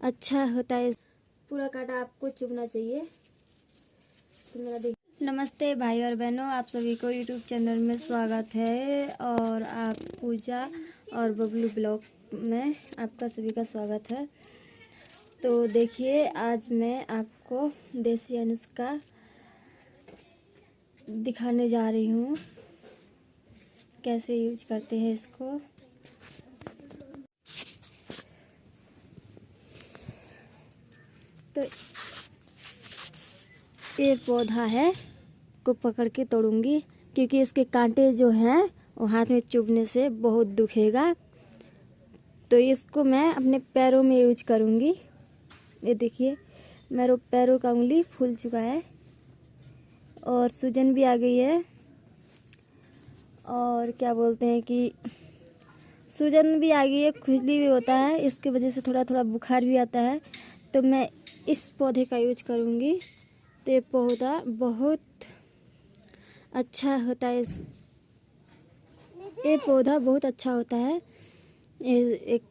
अच्छा होता है। पूरा काटा आपको चुभना चाहिए। तो मेरा देख नमस्ते भाई और बहनों, आप सभी को यूट्यूब चैनल में स्वागत है और आप पूजा और बबलू ब्लॉग में आपका सभी का स्वागत है। तो देखिए, आज मैं आपको देसी अनुष्का दिखाने जा रही हूँ। कैसे यूज़ करते हैं इसको? ये पौधा है, को पकड़ के तोड़ूँगी, क्योंकि इसके कांटे जो हैं, वो हाथ में चुभने से बहुत दुखेगा। तो इसको मैं अपने पैरों में यूज़ करूँगी। ये देखिए, मेरे पैरों का उंगली फूल चुका है, और सूजन भी आ गई है। और क्या बोलते हैं कि, सूजन भी आ गई है, खुजली भी होता है, इसके वजह से थोड़ा थोड़ा बुखार भी आता है तो मैं इस पौधे का यूज़ करूँगी। ये पौधा बहुत अच्छा होता है। ये पौधा बहुत अच्छा होता है एक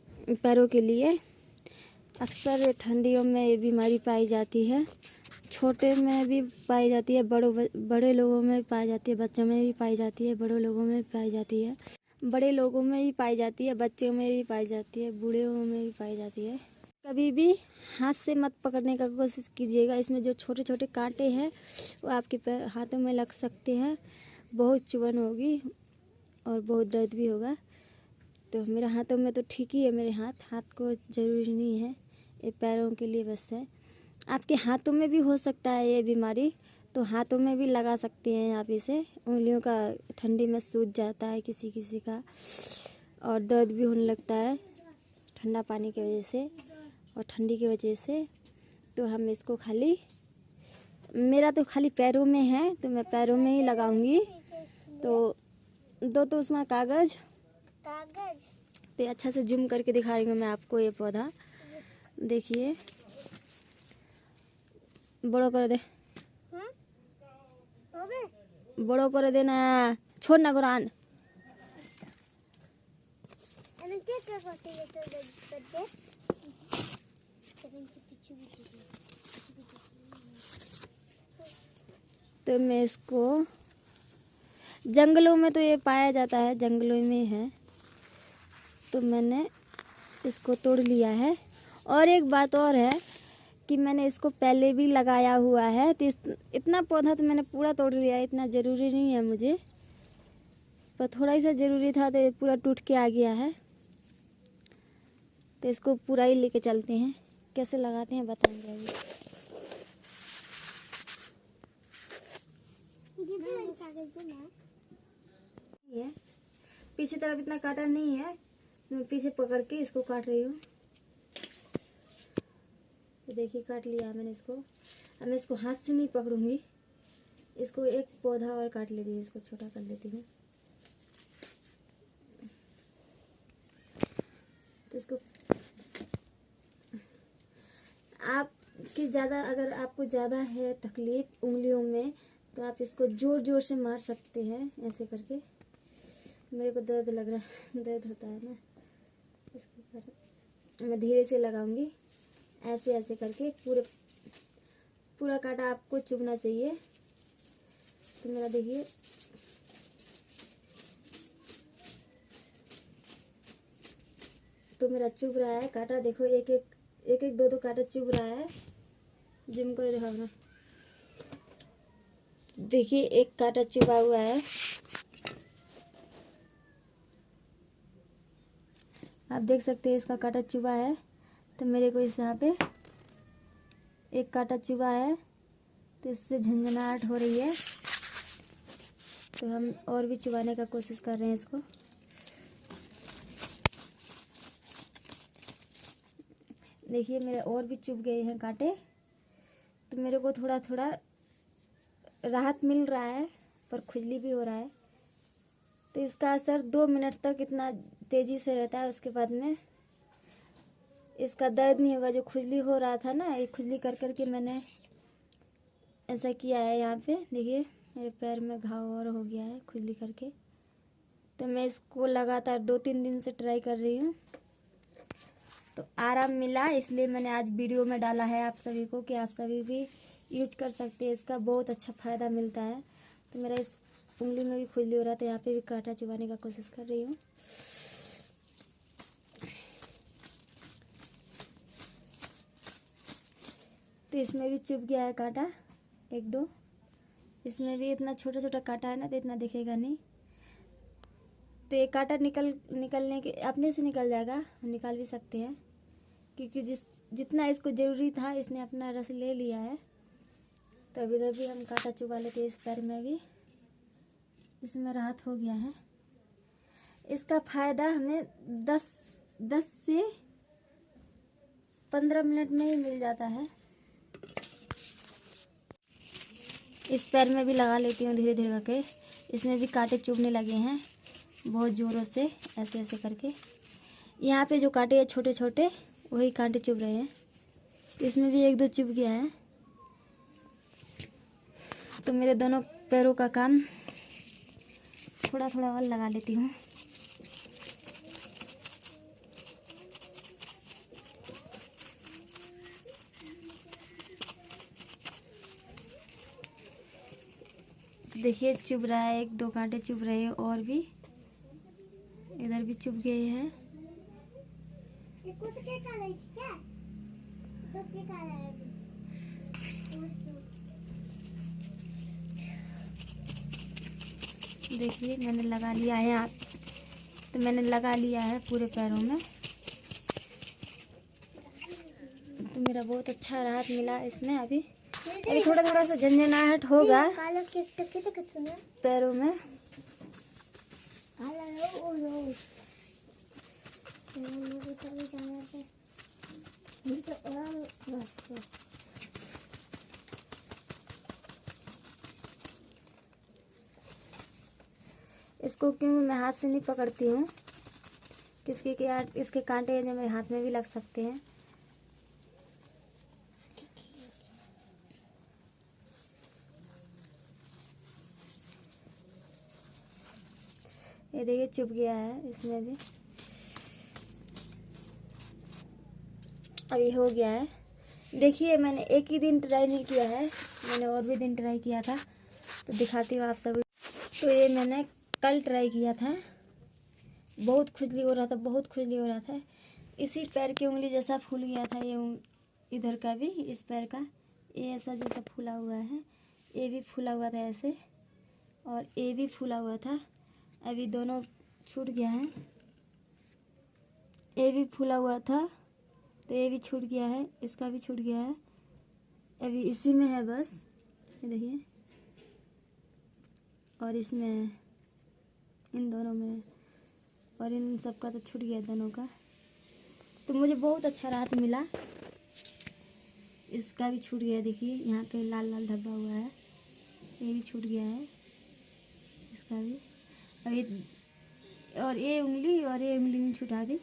पैरों के लिए। अक्सर ठंडियों में ये बीमारी पाई जाती है। छोटे में भी पाई जाती है, बड़ों बड़े लोगों में पाई जाती है, बच्चों में भी पाई जाती है, बड़ों लोगों में पाई जाती है। बड़े लोगों में भी पाई जाती है, बच्चों में भी पाई जाती है, बूढ़े में भी पाई जाती है। कभी भी हाथ से मत पकड़ने का कोशिश कीजिएगा। इसमें जो छोटे छोटे कांटे हैं, वो आपके हाथों में लग सकते हैं। बहुत चुभन होगी और बहुत दर्द भी होगा। तो मेरे हाथों में तो ठीक ही है मेरे हाथ। हाथ को ज़रूरी नहीं है। ये पैरों के लिए बस है। आपके हाथों में भी हो सकता है ये बीमारी। तो हाथों में भी लगा सकते हैं आप इसे। उंगलियों का ठंडी में सूज जाता है किसी किसी का। और दर्द भी होने लगता है ठंडा पानी की वजह से। और ठंडी की वजह से तो हम इसको खाली मेरा तो खाली पैरों में है तो मैं पैरों में ही लगाऊँगी। तो दो तो उसमें कागज़। कागज़? तो अच्छा से जूम करके दिखा रही हूँ मैं आपको ये पौधा। देखिए। बड़ो कर दे। बड़ो कर देना छोड़ ना कुरान। तो मैं इसको जंगलों में तो ये पाया जाता है, जंगलों में है। तो मैंने इसको तोड़ लिया है। और एक बात और है कि मैंने इसको पहले भी लगाया हुआ है तो इतना पौधा तो मैंने पूरा तोड़ लिया इतना ज़रूरी नहीं है मुझे। पर थोड़ा ही सा ज़रूरी था तो पूरा टूट के आ गया है। तो इसको पूरा ही लेके चलते हैं। कैसे लगाते हैं बताएँगे अभी पीछे तरफ़ इतना काटा नहीं है। मैं पीछे पकड़ के इसको काट रही हूँ। तो देखिए, काट लिया मैंने इसको। अब मैं इसको हाथ से नहीं पकड़ूँगी। इसको एक पौधा और काट लेती हूँ, इसको छोटा कर लेती हूँ। तो इसको आपकी ज़्यादा, अगर आपको ज़्यादा है तकलीफ़ उंगलियों में तो आप इसको ज़ोर ज़ोर से मार सकते हैं, ऐसे करके। मेरे को दर्द लग रहा है, दर्द होता है ना। इसको कर मैं धीरे से लगाऊँगी। ऐसे ऐसे करके पूरे, पूरा काटा आपको चुभना चाहिए। तो मेरा देखिए। तो मेरा चुभ रहा है, काटा देखो, एक एक एक एक, दो दो कांटा चुभ रहा है। जिम को दिखाऊँगा देखिए, एक कांटा चुभा हुआ है। आप देख सकते हैं, इसका कांटा चुभा है। तो मेरे को इस यहाँ पे एक कांटा चुभा है। तो इससे झंझनाहट हो रही है। तो हम और भी चुबाने का कोशिश कर रहे हैं इसको। देखिए मेरे और भी चुभ गए हैं कांटे। तो मेरे को थोड़ा थोड़ा राहत मिल रहा है, पर खुजली भी हो रहा है। तो इसका असर दो मिनट तक इतना तेज़ी से रहता है, उसके बाद में इसका दर्द नहीं होगा। जो खुजली हो रहा था ना, ये खुजली कर कर के मैंने ऐसा किया है यहाँ पे। देखिए, मेरे पैर में घाव और हो गया है खुजली करके। तो मैं इसको लगातार दो तीन दिन से ट्राई कर रही हूँ। तो आराम मिला, इसलिए मैंने आज वीडियो में डाला है आप सभी को कि आप सभी भी यूज़ कर सकते हैं, इसका बहुत अच्छा फ़ायदा मिलता है। तो मेरा इस उंगली में भी खुजली हो रहा था यहाँ पे भी कांटा चुबाने का कोशिश कर रही हूँ। तो इसमें भी चुभ गया है कांटा, एक दो। इसमें भी इतना छोटा छोटा कांटा है ना तो इतना दिखेगा नहीं। तो ये कांटा निकल, निकलने के, अपने से निकल जाएगा निकाल भी सकते हैं। क्योंकि जिस, जितना इसको ज़रूरी था, इसने अपना रस ले लिया है। तो अभी इधर भी हम कांटा चुबा लेते हैं इस पैर में भी। इसमें राहत हो गया है। इसका फ़ायदा हमें दस दस से पंद्रह मिनट में ही मिल जाता है। इस पैर में भी लगा लेती हूँ धीरे धीरे करके। इसमें भी कांटे चुभने लगे हैं, बहुत ज़ोरों से ऐसे ऐसे करके। यहाँ पे जो कांटे हैं छोटे छोटे वही कांटे चुभ रहे हैं। इसमें भी एक दो चुभ गया है। तो मेरे दोनों पैरों का काम थोड़ा थोड़ा और लगा लेती हूँ। देखिए, चुभ रहा है, एक दो कांटे चुभ रहे हैं और भी। इधर भी चुभ गए हैं। देखिए मैंने लगा लिया है आप तो मैंने लगा लिया है पूरे पैरों में। तो मेरा बहुत अच्छा राहत मिला इसमें अभी। अभी थोड़ा थोड़ा सा झंझनाहट होगा। पैरों में। इसको क्यों मैं हाथ से नहीं पकड़ती हूँ? किसके के इसके कांटे जो मेरे हाथ में भी लग सकते हैं? ये देखिए चुप गया है इसमें भी। अभी हो गया है। देखिए, मैंने एक ही दिन ट्राई नहीं किया है। मैंने और भी दिन ट्राई किया था। तो दिखाती हूँ आप सभी। तो ये मैंने कल ट्राई किया था। बहुत खुजली हो रहा था, बहुत खुजली हो रहा था। इसी पैर की उंगली जैसा फूल गया था ये इधर का भी, इस पैर का। ये ऐसा जैसा फूला हुआ है। ये भी फूला हुआ था ऐसे। और ये भी फूला हुआ था। अभी दोनों छूट गया है। ये भी फूला हुआ था। तो ये भी छूट गया है, इसका भी छूट गया है। अभी इसी में है बस, ये देखिए। और इसमें, इन दोनों में, और इन सब का तो छूट गया दोनों का। तो मुझे बहुत अच्छा राहत मिला। इसका भी छूट गया, देखिए, यहाँ पे लाल लाल धब्बा हुआ है। ये भी छूट गया है, इसका भी। अभी और ये उंगली, और ये उंगली नहीं छुटा दी।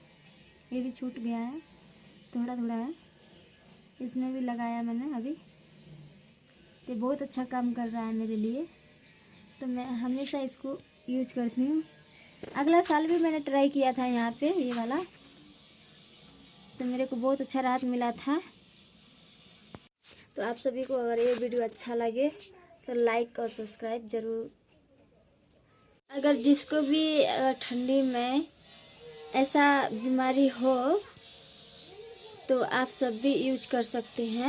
ये भी छूट गया है। थोड़ा थोड़ा है। इसमें भी लगाया मैंने अभी। तो बहुत अच्छा काम कर रहा है मेरे लिए। तो मैं हमेशा इसको यूज़ करती हूँ। अगला साल भी मैंने ट्राई किया था यहाँ पे, ये वाला। तो मेरे को बहुत अच्छा राहत मिला था। तो आप सभी को अगर ये वीडियो अच्छा लगे तो लाइक और सब्सक्राइब ज़रूर। अगर जिसको भी ठंडी में ऐसा बीमारी हो तो आप सब भी यूज़ कर सकते हैं।